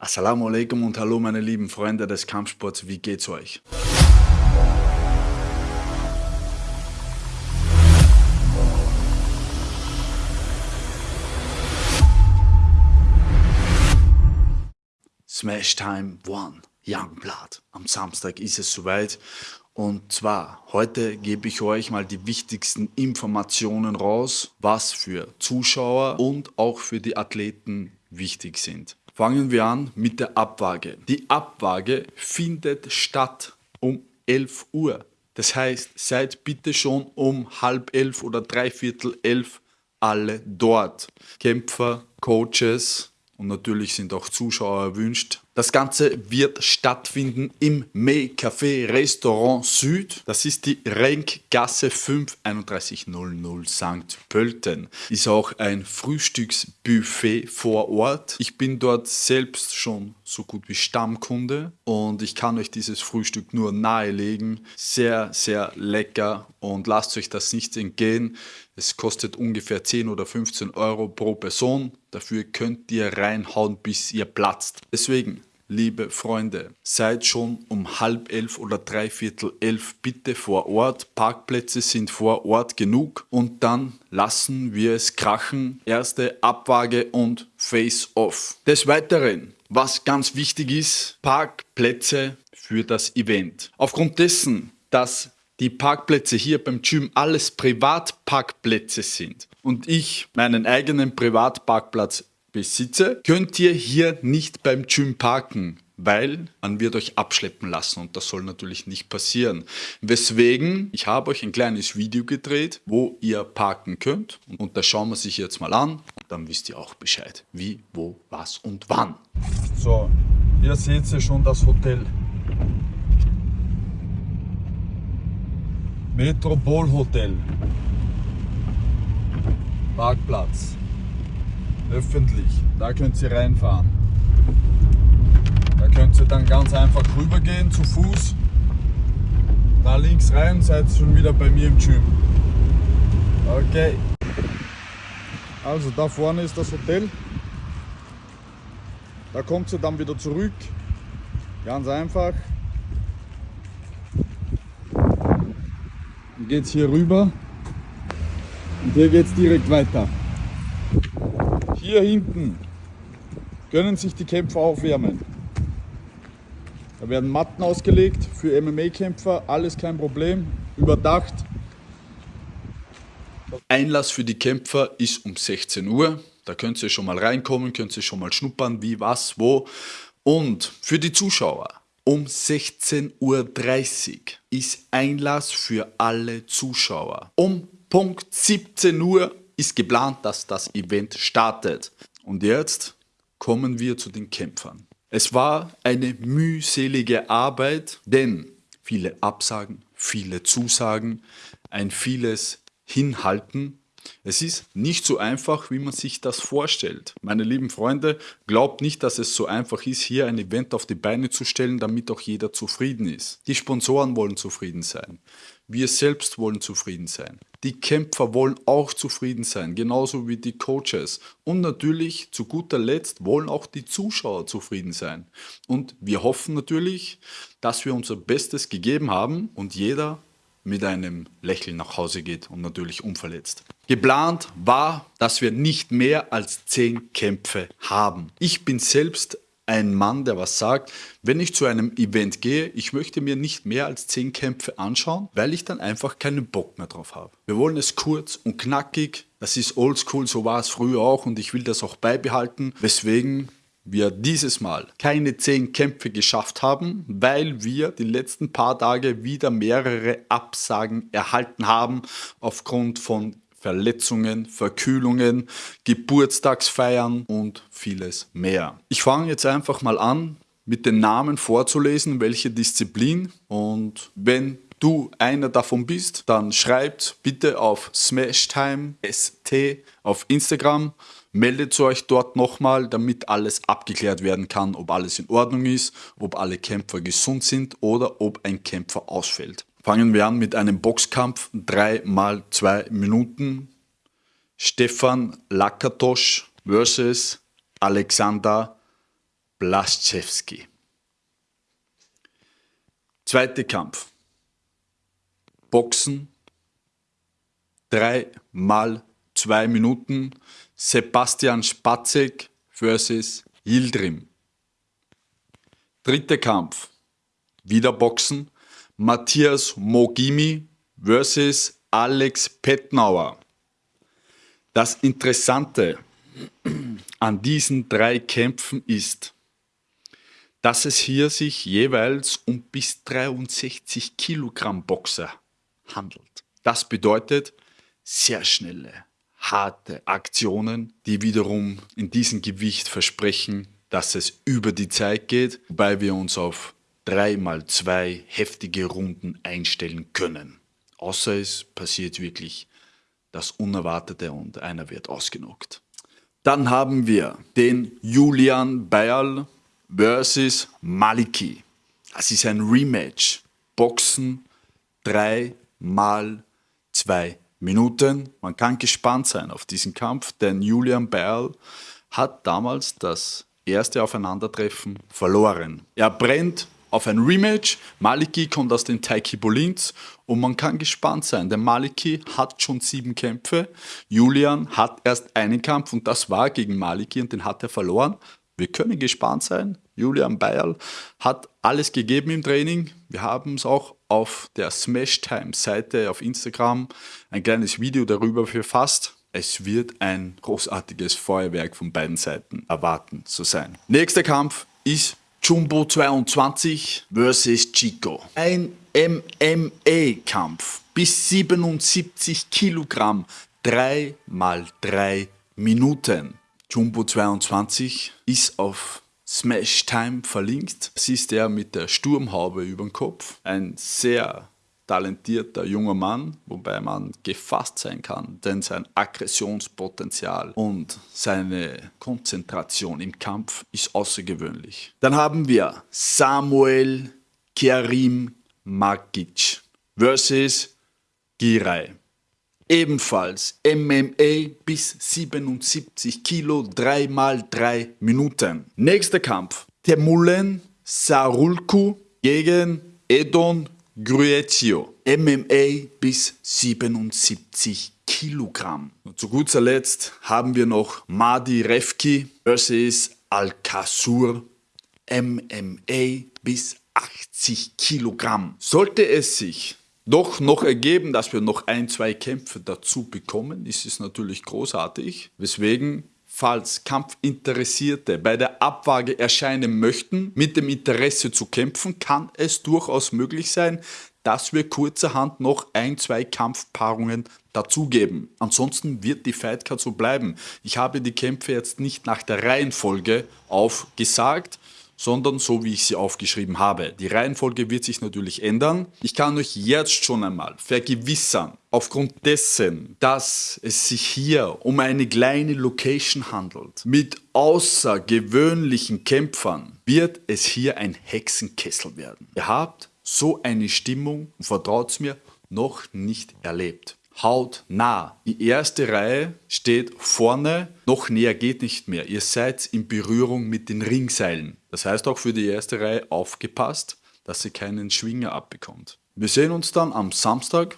Assalamu alaikum und hallo meine lieben Freunde des Kampfsports, wie geht's euch? Smash Time One, Youngblood. Am Samstag ist es soweit und zwar, heute gebe ich euch mal die wichtigsten Informationen raus, was für Zuschauer und auch für die Athleten wichtig sind. Fangen wir an mit der Abwaage. Die Abwaage findet statt um 11 Uhr. Das heißt, seid bitte schon um halb elf oder dreiviertel elf alle dort. Kämpfer, Coaches und natürlich sind auch Zuschauer erwünscht. Das Ganze wird stattfinden im May Café Restaurant Süd. Das ist die Renkgasse 5 3100 St. Pölten. Ist auch ein Frühstücksbuffet vor Ort. Ich bin dort selbst schon so gut wie Stammkunde und ich kann euch dieses Frühstück nur nahelegen. Sehr, sehr lecker und lasst euch das nicht entgehen. Es kostet ungefähr 10 oder 15 Euro pro Person. Dafür könnt ihr reinhauen, bis ihr platzt. Deswegen liebe Freunde, seid schon um halb elf oder dreiviertel elf bitte vor Ort. Parkplätze sind vor Ort genug und dann lassen wir es krachen. Erste Abwaage und Face-Off. Des Weiteren, was ganz wichtig ist, Parkplätze für das Event. Aufgrund dessen, dass die Parkplätze hier beim Gym alles Privatparkplätze sind und ich meinen eigenen Privatparkplatz besitze, könnt ihr hier nicht beim Gym parken, weil man wird euch abschleppen lassen und das soll natürlich nicht passieren. Weswegen, ich habe euch ein kleines Video gedreht, wo ihr parken könnt und das schauen wir sich jetzt mal an. Dann wisst ihr auch Bescheid, wie, wo, was und wann. So, hier seht ihr schon das Hotel. Metropolhotel. Parkplatz öffentlich. Da könnt ihr reinfahren. Da könnt ihr dann ganz einfach rübergehen zu Fuß. Da links rein, seid ihr schon wieder bei mir im Gym. Okay. Also da vorne ist das Hotel. Da kommt ihr dann wieder zurück. Ganz einfach. Geht es hier rüber. Und hier geht es direkt weiter. Hier hinten können sich die Kämpfer aufwärmen. Da werden Matten ausgelegt für MMA-Kämpfer, alles kein Problem, überdacht. Einlass für die Kämpfer ist um 16 Uhr. Da könnt ihr schon mal reinkommen, könnt ihr schon mal schnuppern, wie, was, wo. Und für die Zuschauer um 16.30 Uhr ist Einlass für alle Zuschauer. Um Punkt 17 Uhr ist geplant, dass das Event startet. Und jetzt kommen wir zu den Kämpfern. Es war eine mühselige Arbeit, denn viele Absagen, viele Zusagen, ein vieles Hinhalten. Es ist nicht so einfach, wie man sich das vorstellt. Meine lieben Freunde, glaubt nicht, dass es so einfach ist, hier ein Event auf die Beine zu stellen, damit auch jeder zufrieden ist. Die Sponsoren wollen zufrieden sein. Wir selbst wollen zufrieden sein. Die Kämpfer wollen auch zufrieden sein, genauso wie die Coaches. Und natürlich, zu guter Letzt, wollen auch die Zuschauer zufrieden sein. Und wir hoffen natürlich, dass wir unser Bestes gegeben haben und jeder mit einem Lächeln nach Hause geht und natürlich unverletzt. Geplant war, dass wir nicht mehr als 10 Kämpfe haben. Ich bin selbst ein Mann, der was sagt, wenn ich zu einem Event gehe, ich möchte mir nicht mehr als 10 Kämpfe anschauen, weil ich dann einfach keinen Bock mehr drauf habe. Wir wollen es kurz und knackig, das ist oldschool, so war es früher auch und ich will das auch beibehalten, weswegen wir dieses Mal keine 10 Kämpfe geschafft haben, weil wir die letzten paar Tage wieder mehrere Absagen erhalten haben aufgrund von Verletzungen, Verkühlungen, Geburtstagsfeiern und vieles mehr. Ich fange jetzt einfach mal an, mit den Namen vorzulesen, welche Disziplin und wenn du einer davon bist, dann schreibt bitte auf SmashTime ST auf Instagram, meldet euch dort nochmal, damit alles abgeklärt werden kann, ob alles in Ordnung ist, ob alle Kämpfer gesund sind oder ob ein Kämpfer ausfällt. Fangen wir an mit einem Boxkampf, 3 mal 2 Minuten. Stefan Lakatosch versus Alexander Blaszczewski. Zweiter Kampf. Boxen. Drei mal zwei Minuten. Sebastian Spatzek versus Yildirim. Dritter Kampf. Wieder Boxen. Matthias Mogimi versus Alex Petnauer. Das Interessante an diesen drei Kämpfen ist, dass es hier sich jeweils um bis 63 Kilogramm Boxer handelt. Das bedeutet sehr schnelle, harte Aktionen, die wiederum in diesem Gewicht versprechen, dass es über die Zeit geht, wobei wir uns auf 3 mal 2 heftige Runden einstellen können. Außer es passiert wirklich das Unerwartete und einer wird ausgenockt. Dann haben wir den Julian Bayerl versus Maliki. Das ist ein Rematch. Boxen 3 mal 2 Minuten. Man kann gespannt sein auf diesen Kampf, denn Julian Bayerl hat damals das erste Aufeinandertreffen verloren. Er brennt auf ein Rematch. Maliki kommt aus den Taiki Bolins und man kann gespannt sein, denn Maliki hat schon sieben Kämpfe. Julian hat erst einen Kampf und das war gegen Maliki und den hat er verloren. Wir können gespannt sein. Julian Bayerl hat alles gegeben im Training. Wir haben es auch auf der Smash Time Seite auf Instagram ein kleines Video darüber verfasst. Es wird ein großartiges Feuerwerk von beiden Seiten erwarten zu sein. Nächster Kampf ist Jumbo 22 versus Chico. Ein MMA-Kampf bis 77 Kilogramm, 3 mal 3 Minuten. Jumbo 22 ist auf Smash Time verlinkt. Das ist der mit der Sturmhaube über dem Kopf. Ein sehr talentierter junger Mann, wobei man gefasst sein kann, denn sein Aggressionspotenzial und seine Konzentration im Kampf ist außergewöhnlich. Dann haben wir Samuel Kerim Magic versus Giray. Ebenfalls MMA bis 77 Kilo, 3 mal 3 Minuten. Nächster Kampf. Temulen Sarulku gegen Edon Gruetio, MMA bis 77 Kilogramm. Und zu guter Letzt haben wir noch Madi Refki versus Al-Kasur, MMA bis 80 Kilogramm. Sollte es sich doch noch ergeben, dass wir noch ein, zwei Kämpfe dazu bekommen, ist es natürlich großartig. Weswegen falls Kampfinteressierte bei der Abwaage erscheinen möchten, mit dem Interesse zu kämpfen, kann es durchaus möglich sein, dass wir kurzerhand noch ein, zwei Kampfpaarungen dazugeben. Ansonsten wird die Fightcard so bleiben. Ich habe die Kämpfe jetzt nicht nach der Reihenfolge aufgesagt, sondern so wie ich sie aufgeschrieben habe. Die Reihenfolge wird sich natürlich ändern. Ich kann euch jetzt schon einmal vergewissern, aufgrund dessen, dass es sich hier um eine kleine Location handelt, mit außergewöhnlichen Kämpfern, wird es hier ein Hexenkessel werden. Ihr habt so eine Stimmung, vertraut mir, noch nicht erlebt hautnah. Die erste Reihe steht vorne, noch näher geht nicht mehr. Ihr seid in Berührung mit den Ringseilen. Das heißt auch für die erste Reihe aufgepasst, dass sie keinen Schwinger abbekommt. Wir sehen uns dann am Samstag.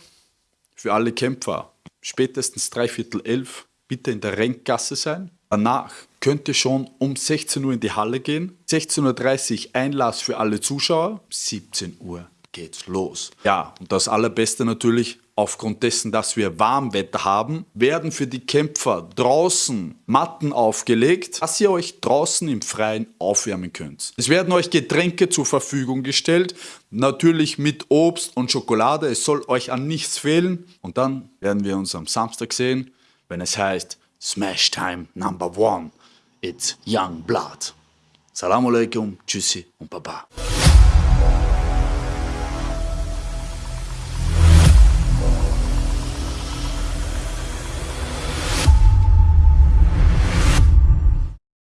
Für alle Kämpfer spätestens dreiviertel elf bitte in der Renkgasse sein. Danach könnt ihr schon um 16 Uhr in die Halle gehen. 16.30 Uhr Einlass für alle Zuschauer. 17 Uhr geht's los. Ja, und das Allerbeste natürlich, aufgrund dessen, dass wir Warmwetter haben, werden für die Kämpfer draußen Matten aufgelegt, dass ihr euch draußen im Freien aufwärmen könnt. Es werden euch Getränke zur Verfügung gestellt, natürlich mit Obst und Schokolade, es soll euch an nichts fehlen. Und dann werden wir uns am Samstag sehen, wenn es heißt Smash Time Number One, it's Young Blood. Salam alaikum, tschüssi und baba.